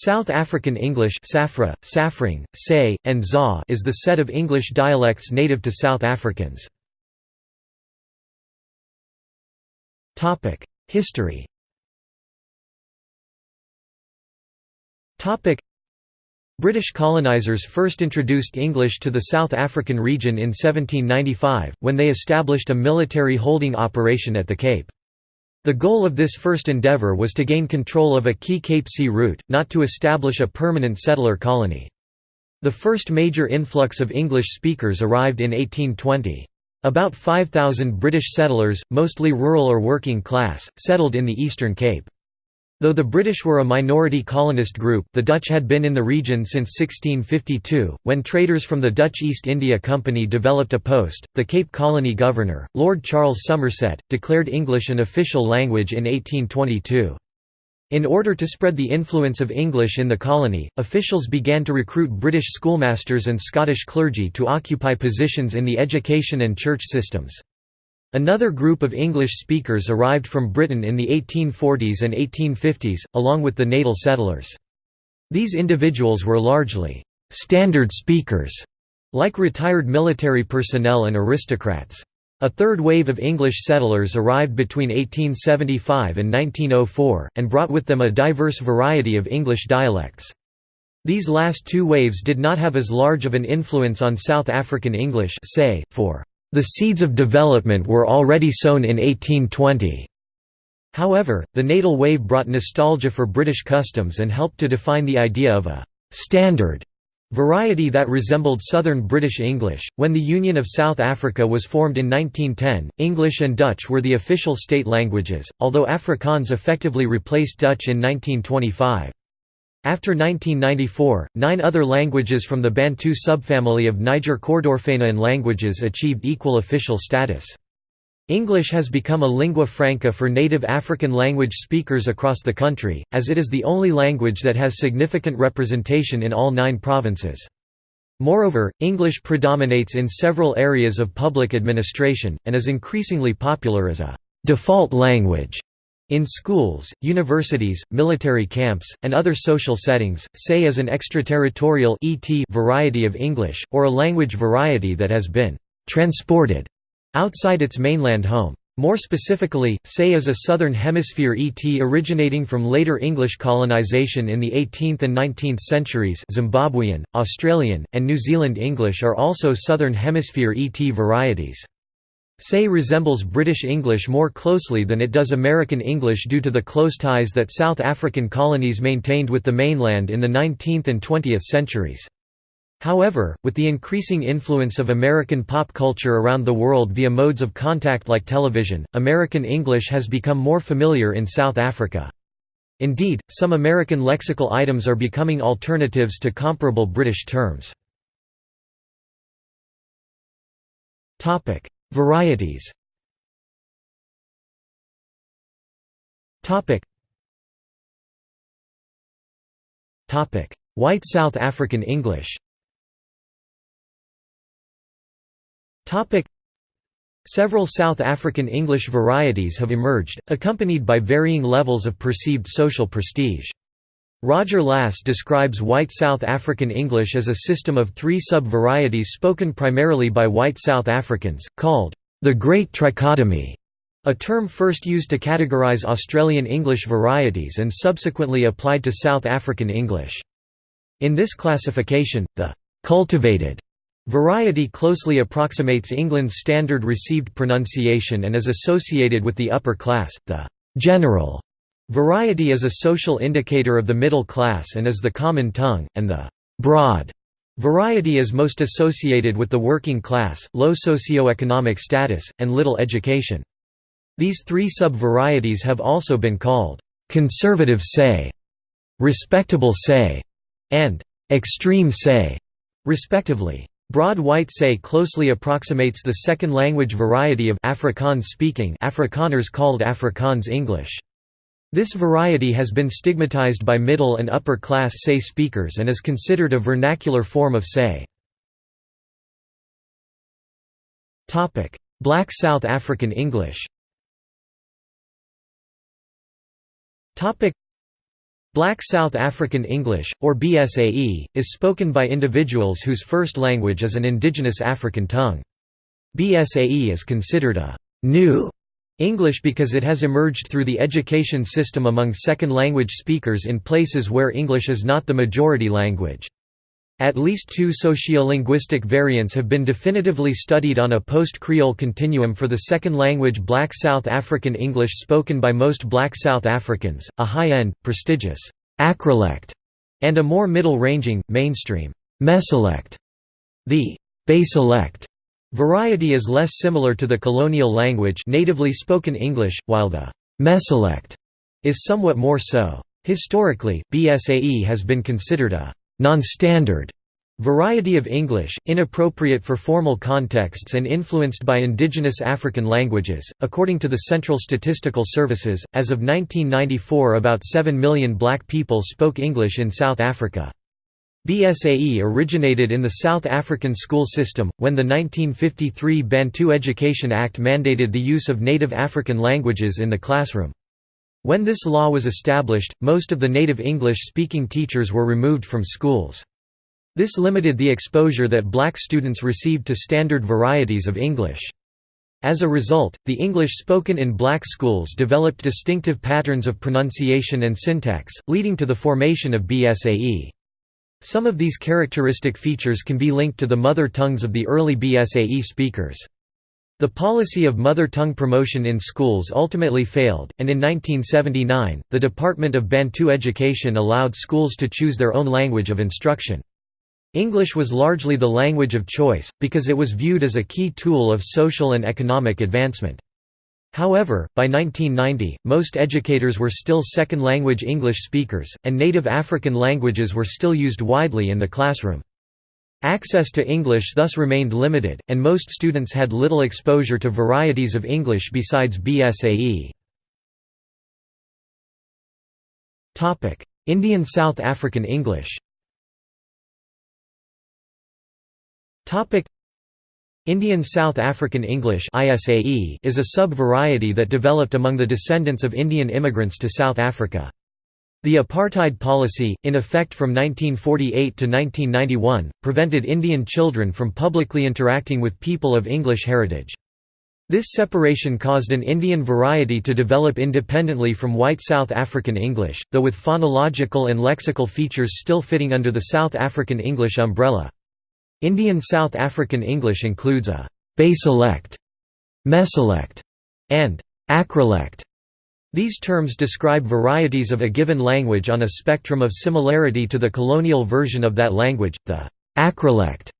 South African English Safra, Safring, Say, and Za is the set of English dialects native to South Africans. History British colonisers first introduced English to the South African region in 1795, when they established a military holding operation at the Cape. The goal of this first endeavour was to gain control of a key Cape Sea route, not to establish a permanent settler colony. The first major influx of English speakers arrived in 1820. About 5,000 British settlers, mostly rural or working class, settled in the Eastern Cape. Though the British were a minority colonist group, the Dutch had been in the region since 1652, when traders from the Dutch East India Company developed a post. The Cape Colony Governor, Lord Charles Somerset, declared English an official language in 1822. In order to spread the influence of English in the colony, officials began to recruit British schoolmasters and Scottish clergy to occupy positions in the education and church systems. Another group of English speakers arrived from Britain in the 1840s and 1850s, along with the natal settlers. These individuals were largely «standard speakers», like retired military personnel and aristocrats. A third wave of English settlers arrived between 1875 and 1904, and brought with them a diverse variety of English dialects. These last two waves did not have as large of an influence on South African English say, for the seeds of development were already sown in 1820. However, the natal wave brought nostalgia for British customs and helped to define the idea of a «standard» variety that resembled Southern British English. When the Union of South Africa was formed in 1910, English and Dutch were the official state languages, although Afrikaans effectively replaced Dutch in 1925. After 1994, nine other languages from the Bantu subfamily of Niger-Kordofanian languages achieved equal official status. English has become a lingua franca for native African language speakers across the country, as it is the only language that has significant representation in all nine provinces. Moreover, English predominates in several areas of public administration, and is increasingly popular as a «default language» In schools, universities, military camps, and other social settings, say is an extraterritorial ET variety of English, or a language variety that has been «transported» outside its mainland home. More specifically, say is a Southern Hemisphere ET originating from later English colonization in the 18th and 19th centuries Zimbabwean, Australian, and New Zealand English are also Southern Hemisphere ET varieties. Say resembles British English more closely than it does American English due to the close ties that South African colonies maintained with the mainland in the 19th and 20th centuries. However, with the increasing influence of American pop culture around the world via modes of contact like television, American English has become more familiar in South Africa. Indeed, some American lexical items are becoming alternatives to comparable British terms. Varieties. White South African English. Several South African English varieties have emerged, accompanied by varying levels of perceived social prestige. Roger Lass describes white South African English as a system of three sub-varieties spoken primarily by white South Africans, called the Great Trichotomy, a term first used to categorize Australian English varieties and subsequently applied to South African English. In this classification, the cultivated variety closely approximates England's standard received pronunciation and is associated with the upper class, the general Variety is a social indicator of the middle class and is the common tongue, and the broad variety is most associated with the working class, low socioeconomic status, and little education. These three sub-varieties have also been called conservative say, respectable say, and extreme say, respectively. Broad white say closely approximates the second language variety of Afrikaans speaking Afrikaners called Afrikaans English. This variety has been stigmatized by middle and upper class Say speakers and is considered a vernacular form of Say. Black South African English Black South African English, or BSAE, is spoken by individuals whose first language is an indigenous African tongue. BSAE is considered a «new» English because it has emerged through the education system among second-language speakers in places where English is not the majority language. At least two sociolinguistic variants have been definitively studied on a post-Creole continuum for the second language Black South African English spoken by most Black South Africans, a high-end, prestigious acrolect, and a more middle-ranging, mainstream mesolect. The basilect variety is less similar to the colonial language natively spoken English, while the mesolect is somewhat more so. Historically, BSAE has been considered a non-standard variety of English, inappropriate for formal contexts and influenced by indigenous African languages. According to the Central Statistical Services, as of 1994, about 7 million black people spoke English in South Africa. BSAE originated in the South African school system, when the 1953 Bantu Education Act mandated the use of native African languages in the classroom. When this law was established, most of the native English-speaking teachers were removed from schools. This limited the exposure that black students received to standard varieties of English. As a result, the English spoken in black schools developed distinctive patterns of pronunciation and syntax, leading to the formation of BSAE. Some of these characteristic features can be linked to the mother tongues of the early BSAE speakers. The policy of mother tongue promotion in schools ultimately failed, and in 1979, the Department of Bantu Education allowed schools to choose their own language of instruction. English was largely the language of choice, because it was viewed as a key tool of social and economic advancement. However, by 1990, most educators were still second-language English speakers, and native African languages were still used widely in the classroom. Access to English thus remained limited, and most students had little exposure to varieties of English besides BSAE. Indian South African English Indian South African English is a sub-variety that developed among the descendants of Indian immigrants to South Africa. The apartheid policy, in effect from 1948 to 1991, prevented Indian children from publicly interacting with people of English heritage. This separation caused an Indian variety to develop independently from white South African English, though with phonological and lexical features still fitting under the South African English umbrella. Indian South African English includes a basilect, mesolect, and acrolect. These terms describe varieties of a given language on a spectrum of similarity to the colonial version of that language, the acrolect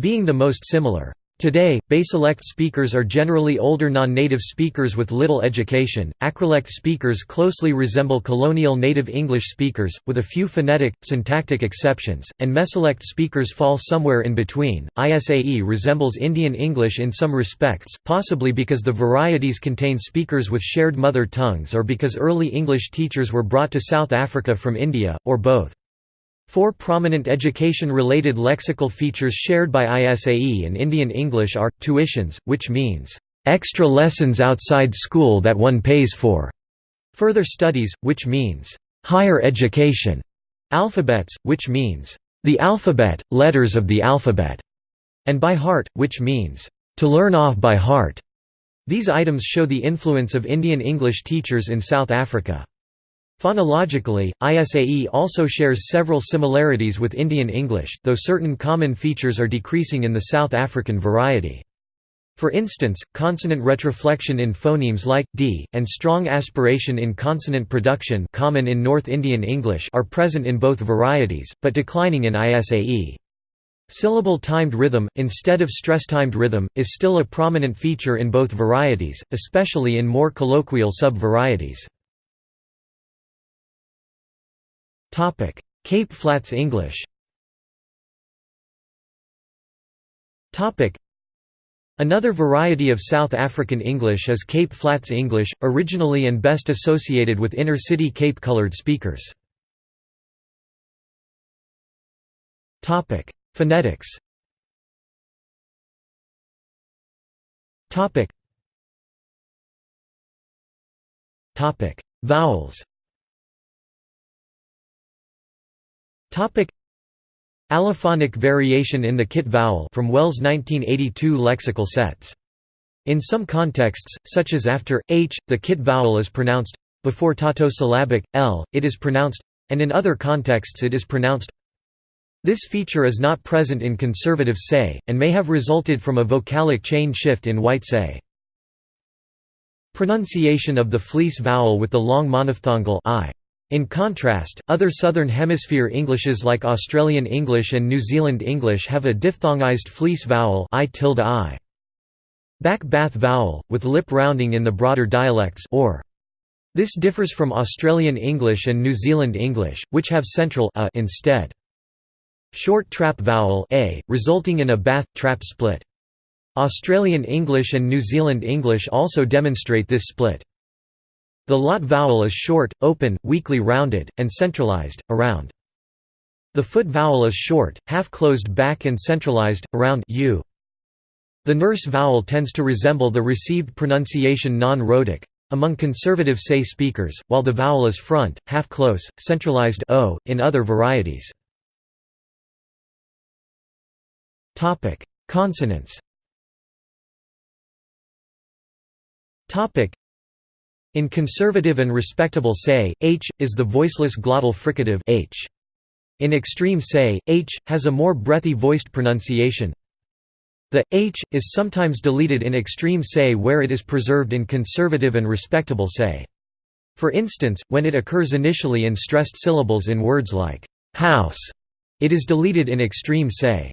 being the most similar. Today, Basilect speakers are generally older non-native speakers with little education. Acrolect speakers closely resemble colonial native English speakers, with a few phonetic, syntactic exceptions, and Mesolect speakers fall somewhere in between. ISAE resembles Indian English in some respects, possibly because the varieties contain speakers with shared mother tongues or because early English teachers were brought to South Africa from India, or both. Four prominent education-related lexical features shared by ISAE and Indian English are, tuitions, which means, "...extra lessons outside school that one pays for", further studies, which means, "...higher education", alphabets, which means, "...the alphabet, letters of the alphabet", and by heart, which means, "...to learn off by heart". These items show the influence of Indian English teachers in South Africa. Phonologically, ISAE also shares several similarities with Indian English, though certain common features are decreasing in the South African variety. For instance, consonant retroflexion in phonemes like d and strong aspiration in consonant production common in North Indian English are present in both varieties, but declining in ISAE. Syllable timed rhythm, instead of stress-timed rhythm, is still a prominent feature in both varieties, especially in more colloquial sub-varieties. Topic: Cape Flats English. Topic: Another variety of South African English is Cape Flats English, originally and best associated with inner-city Cape-colored speakers. Topic: Phonetics. Topic: Vowels. Allophonic variation in the kit vowel from Wells 1982 lexical sets. In some contexts, such as after h, the kit vowel is pronounced before tautosyllabic l, it is pronounced and in other contexts it is pronounced this feature is not present in conservative say, and may have resulted from a vocalic chain shift in white say. Pronunciation of the fleece vowel with the long monophthongal i. In contrast, other Southern Hemisphere Englishes like Australian English and New Zealand English have a diphthongized fleece vowel I tilde I. Back bath vowel, with lip rounding in the broader dialects or. This differs from Australian English and New Zealand English, which have central a instead. Short trap vowel a, resulting in a bath trap split. Australian English and New Zealand English also demonstrate this split. The lot vowel is short, open, weakly rounded, and centralized, around. The foot vowel is short, half-closed back and centralized, around u. The nurse vowel tends to resemble the received pronunciation non-rhotic among conservative say speakers, while the vowel is front, half-close, centralized o, in other varieties. Consonants in conservative and respectable say, h, is the voiceless glottal fricative h. In extreme say, h, has a more breathy voiced pronunciation. The h is sometimes deleted in extreme say where it is preserved in conservative and respectable say. For instance, when it occurs initially in stressed syllables in words like house, it is deleted in extreme say.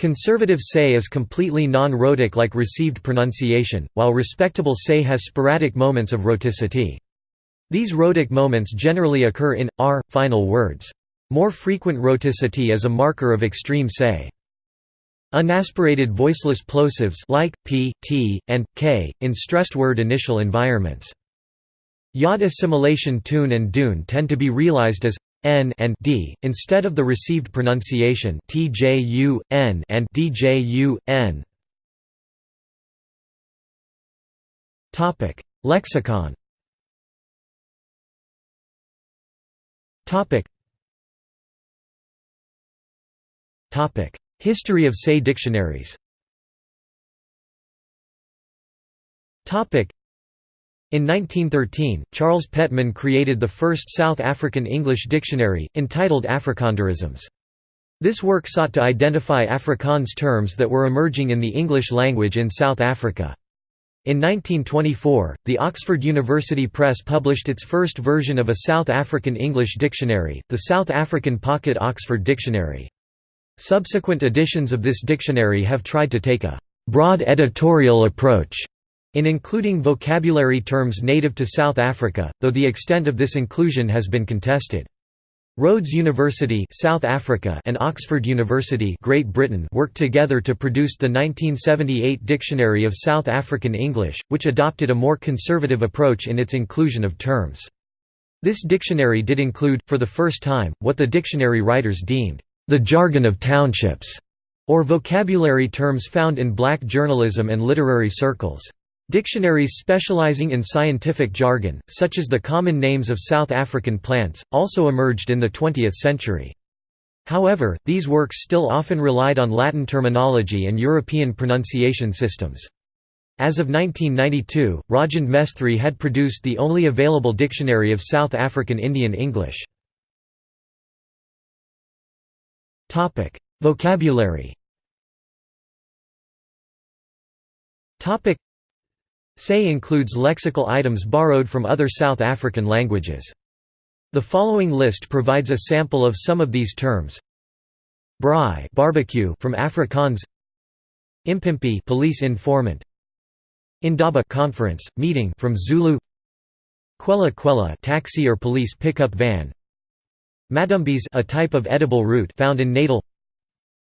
Conservative say is completely non-rhotic like received pronunciation, while respectable say has sporadic moments of rhoticity. These rhotic moments generally occur in r final words. More frequent rhoticity is a marker of extreme say. Unaspirated voiceless plosives like p, t, and k in stressed word initial environments. Yod assimilation tune and dune tend to be realized as n and d instead of the received pronunciation tju n and dju n. Topic: Lexicon. Topic. Topic: History of say dictionaries. Topic: in 1913, Charles Pettman created the first South African English dictionary, entitled Africanderisms. This work sought to identify Afrikaans terms that were emerging in the English language in South Africa. In 1924, the Oxford University Press published its first version of a South African English dictionary, the South African Pocket Oxford Dictionary. Subsequent editions of this dictionary have tried to take a broad editorial approach in including vocabulary terms native to South Africa, though the extent of this inclusion has been contested. Rhodes University South Africa and Oxford University Great Britain worked together to produce the 1978 Dictionary of South African English, which adopted a more conservative approach in its inclusion of terms. This dictionary did include, for the first time, what the dictionary writers deemed, "...the jargon of townships", or vocabulary terms found in black journalism and literary circles. Dictionaries specializing in scientific jargon, such as the common names of South African plants, also emerged in the 20th century. However, these works still often relied on Latin terminology and European pronunciation systems. As of 1992, Rajend Mesthrie had produced the only available dictionary of South African Indian English. Vocabulary Say includes lexical items borrowed from other South African languages. The following list provides a sample of some of these terms. Braai barbecue from Afrikaans. Impimpi police informant. Indaba conference, meeting from Zulu. Kwela Kwela taxi or police pickup van. Madumbis a type of edible root found in Natal.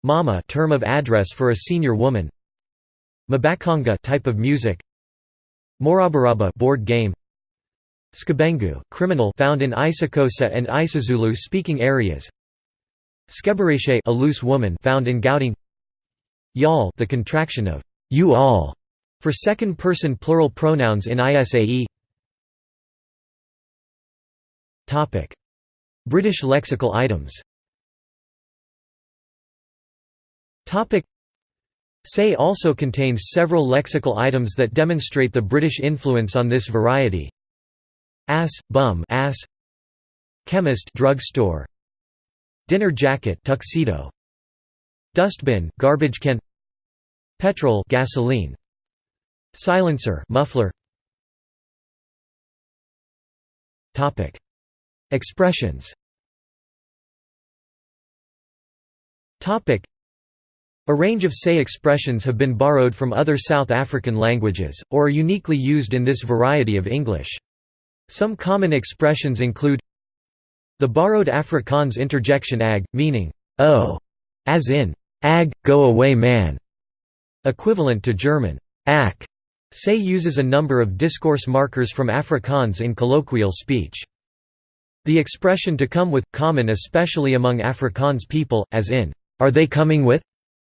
Mama term of address for a senior woman. Mbaqanga type of music Morabaraba board game. Skabenga criminal found in isiXhosa and isiZulu speaking areas. Skebereshe a loose woman found in Gauteng Yal the contraction of you all for second person plural pronouns in ISAE topic. British lexical items. Topic. Say also contains several lexical items that demonstrate the British influence on this variety. Ass, bum ass. Chemist drugstore. Dinner jacket tuxedo. Dustbin garbage can. Petrol gasoline. Silencer muffler. Topic Expressions Topic a range of say expressions have been borrowed from other South African languages, or are uniquely used in this variety of English. Some common expressions include the borrowed Afrikaans interjection ag, meaning, oh, as in, ag, go away man, equivalent to German, ak. Say uses a number of discourse markers from Afrikaans in colloquial speech. The expression to come with, common especially among Afrikaans people, as in, are they coming with?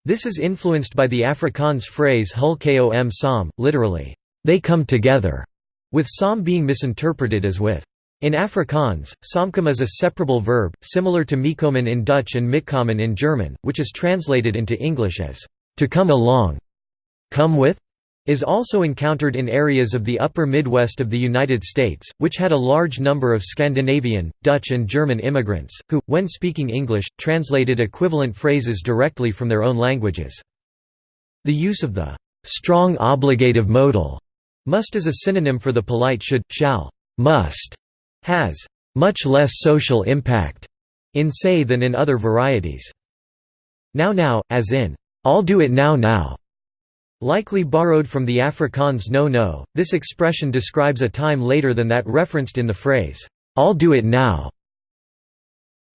This is influenced by the Afrikaans phrase hul kom saam, literally, they come together, with saam being misinterpreted as with. In Afrikaans, saamkom is a separable verb, similar to meekomen in Dutch and mitkommen in German, which is translated into English as, to come along, come with, is also encountered in areas of the upper Midwest of the United States, which had a large number of Scandinavian, Dutch and German immigrants, who, when speaking English, translated equivalent phrases directly from their own languages. The use of the strong obligative modal must as a synonym for the polite should, shall, must, has much less social impact in say than in other varieties. Now now, as in, I'll do it now now, Likely borrowed from the Afrikaans no no, this expression describes a time later than that referenced in the phrase, "'I'll do it now'".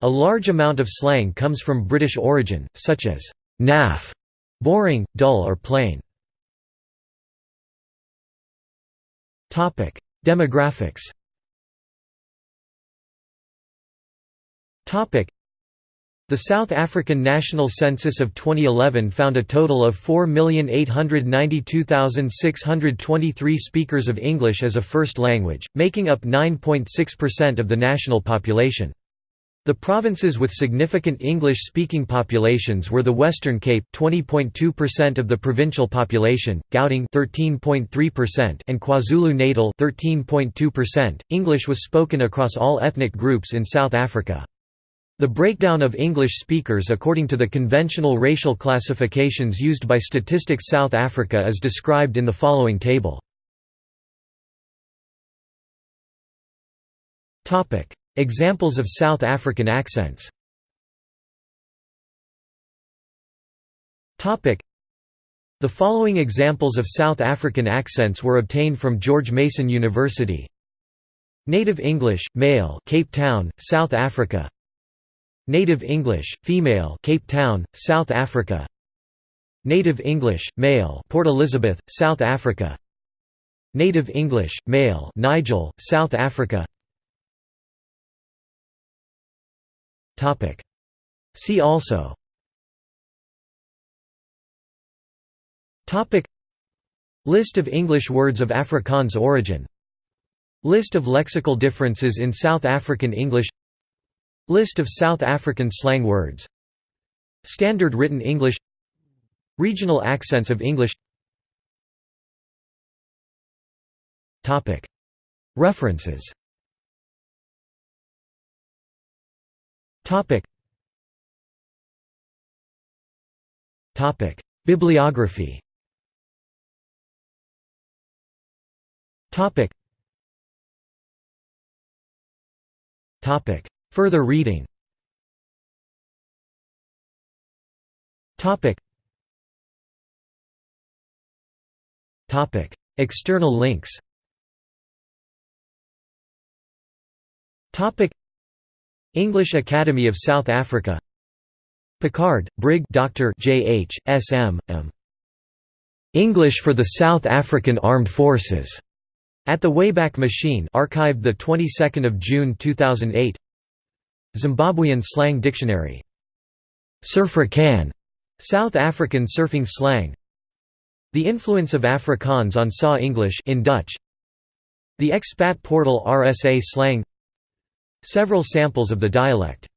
A large amount of slang comes from British origin, such as, "'naff' boring, dull or plain. Demographics the South African National Census of 2011 found a total of 4,892,623 speakers of English as a first language, making up 9.6% of the national population. The provinces with significant English-speaking populations were the Western Cape 20.2% of the provincial population, Gauteng 13.3% and KwaZulu-Natal 13.2%. English was spoken across all ethnic groups in South Africa. The breakdown of English speakers according to the conventional racial classifications used by Statistics South Africa is described in the following table. Examples of South African accents. The following examples of South African accents were obtained from George Mason University. Native English, male Cape Town, South Africa Native English, female Cape Town, South Africa. Native English, male Port Elizabeth, South Africa. Native English, male Nigel, South Africa. See also. List of English words of Afrikaans origin. List of lexical differences in South African English List of South African slang words. Standard written English. Regional accents of English. References. Bibliography. Topic Further reading External links English Academy of South Africa Picard, Brig Dr. J. H. S. M. M. English for the South African Armed Forces. At the Wayback Machine, archived the 22nd of June 2008. Zimbabwean slang dictionary. Surfrikaan, South African surfing slang. The influence of Afrikaans on SA English in Dutch. The expat portal RSA slang. Several samples of the dialect